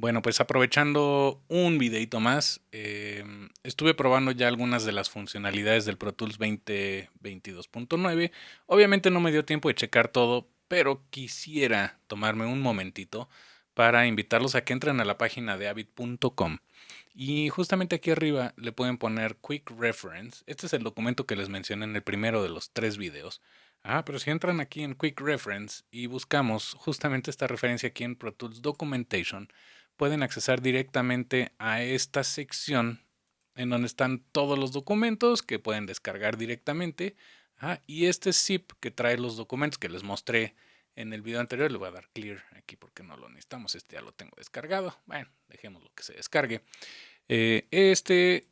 Bueno, pues aprovechando un videito más, em, estuve probando ya algunas de las funcionalidades del Pro Tools 2022.9. Obviamente no me dio tiempo de checar todo, pero quisiera tomarme un momentito para invitarlos a que entren a la página de avid.com. Y justamente aquí arriba le pueden poner Quick Reference. Este es el documento que les mencioné en el primero de los tres videos. Ah, pero si entran aquí en Quick Reference y buscamos justamente esta referencia aquí en Pro Tools Documentation, pueden accesar directamente a esta sección en donde están todos los documentos que pueden descargar directamente. y este zip que trae los documentos que les mostré en el video anterior, le voy a dar clear aquí porque no lo necesitamos, este ya lo tengo descargado. Bueno, dejémoslo que se descargue. Eh, este,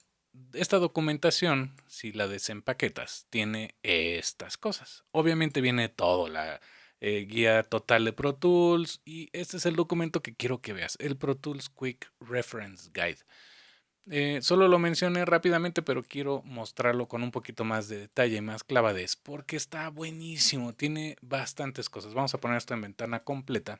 esta documentación, si la desempaquetas, tiene estas cosas. Obviamente viene todo, la, eh, guía total de Pro Tools y este es el documento que quiero que veas, el Pro Tools Quick Reference Guide. Eh, solo lo mencioné rápidamente, pero quiero mostrarlo con un poquito más de detalle, más clavadez, porque está buenísimo, tiene bastantes cosas. Vamos a poner esto en ventana completa.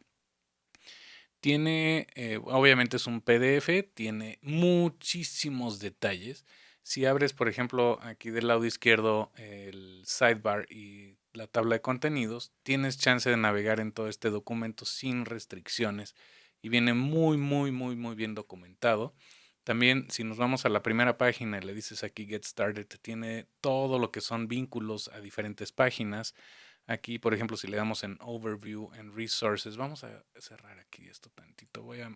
Tiene, eh, obviamente es un PDF, tiene muchísimos detalles. Si abres, por ejemplo, aquí del lado izquierdo el sidebar y la tabla de contenidos, tienes chance de navegar en todo este documento sin restricciones y viene muy, muy, muy, muy bien documentado. También si nos vamos a la primera página y le dices aquí Get Started, tiene todo lo que son vínculos a diferentes páginas. Aquí, por ejemplo, si le damos en Overview, en Resources, vamos a cerrar aquí esto tantito. Voy a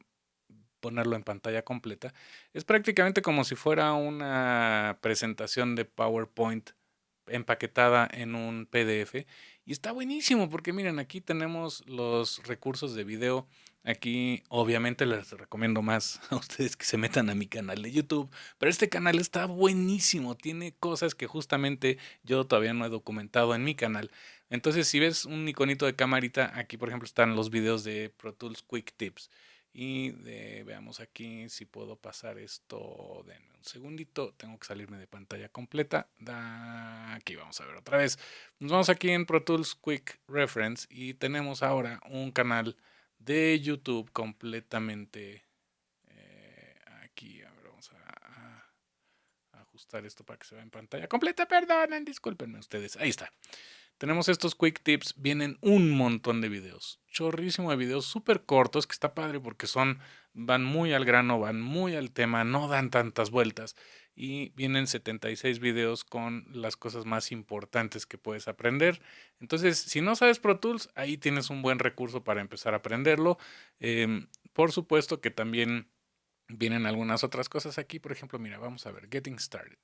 ponerlo en pantalla completa. Es prácticamente como si fuera una presentación de PowerPoint empaquetada en un PDF y está buenísimo porque miren aquí tenemos los recursos de video. Aquí obviamente les recomiendo más a ustedes que se metan a mi canal de YouTube pero este canal está buenísimo tiene cosas que justamente yo todavía no he documentado en mi canal. Entonces si ves un iconito de camarita aquí por ejemplo están los videos de Pro Tools Quick Tips y veamos aquí si puedo pasar esto. de un segundito. Tengo que salirme de pantalla completa. aquí vamos a ver otra vez. Nos vamos aquí en Pro Tools Quick Reference y tenemos ahora un canal de YouTube completamente eh, aquí. A ver, vamos a, a, ajustar esto para que se vea en pantalla completa. Perdonen, discúlpenme ustedes. Ahí está. Tenemos estos quick tips, vienen un montón de videos, chorrísimo de videos súper cortos, que está padre porque son, van muy al grano, van muy al tema, no dan tantas vueltas y vienen 76 videos con las cosas más importantes que puedes aprender. Entonces, si no sabes Pro Tools, ahí tienes un buen recurso para empezar a aprenderlo. Em, por supuesto que también vienen algunas otras cosas aquí, por ejemplo, mira, vamos a ver, Getting Started.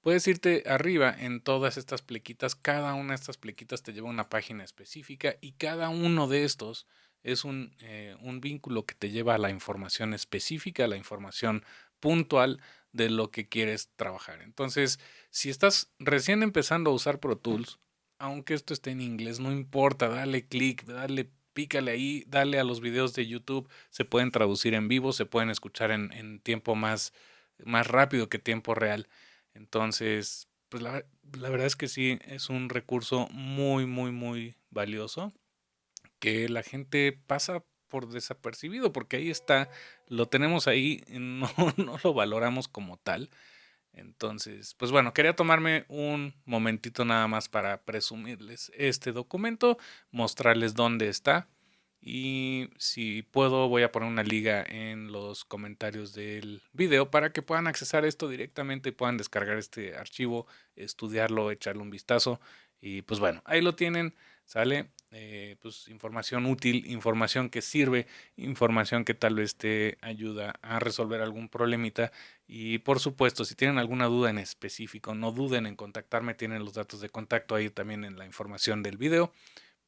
Puedes irte arriba en todas estas plequitas. Cada una de estas plequitas te lleva a una página específica y cada uno de estos es un, eh, un vínculo que te lleva a la información específica, a la información puntual de lo que quieres trabajar. Entonces, si estás recién empezando a usar Pro Tools, aunque esto esté en inglés, no importa, dale clic, dale, pícale ahí, dale a los videos de YouTube, se pueden traducir en vivo, se pueden escuchar en, tiempo más, más rápido que tiempo real. Entonces, pues la, verdad es que sí, es un recurso muy, muy, muy valioso que la gente pasa por desapercibido, porque ahí está, lo tenemos ahí, no, no lo valoramos como tal. Entonces, pues bueno, quería tomarme un momentito nada más para presumirles este documento, mostrarles dónde está y si puedo, voy a poner una liga en los comentarios del video para que puedan accesar esto directamente y puedan descargar este archivo, estudiarlo, echarle un vistazo. Y pues bueno, ahí lo tienen, sale eh, pues información útil, información que sirve, información que tal vez te ayuda a resolver algún problemita. Y por supuesto, si tienen alguna duda en específico, no duden en contactarme, tienen los datos de contacto ahí también en la información del video.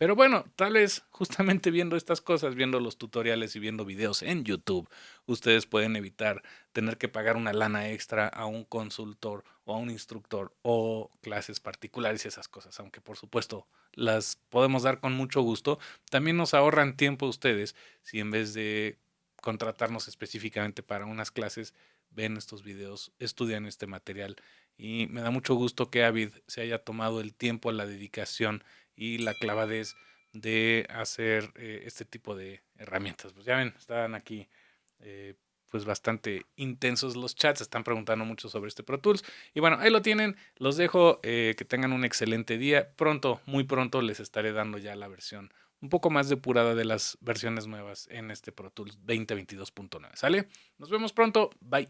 Pero bueno, tal vez justamente viendo estas cosas, viendo los tutoriales y viendo videos en YouTube, ustedes pueden evitar tener que pagar una lana extra a un consultor o a un instructor o clases particulares y esas cosas, aunque por supuesto las podemos dar con mucho gusto. También nos ahorran tiempo ustedes si en vez de contratarnos específicamente para unas clases, ven estos videos, estudian este material y me da mucho gusto que Avid se haya tomado el tiempo, la dedicación y la clavadez de hacer eh, este tipo de herramientas. Pues ya ven, están aquí eh, pues bastante intensos los chats, están preguntando mucho sobre este Pro Tools. Y bueno, ahí lo tienen, los dejo, eh, que tengan un excelente día. Pronto, muy pronto les estaré dando ya la versión un poco más depurada de las versiones nuevas en este Pro Tools 2022.9. ¿Sale? Nos vemos pronto, bye.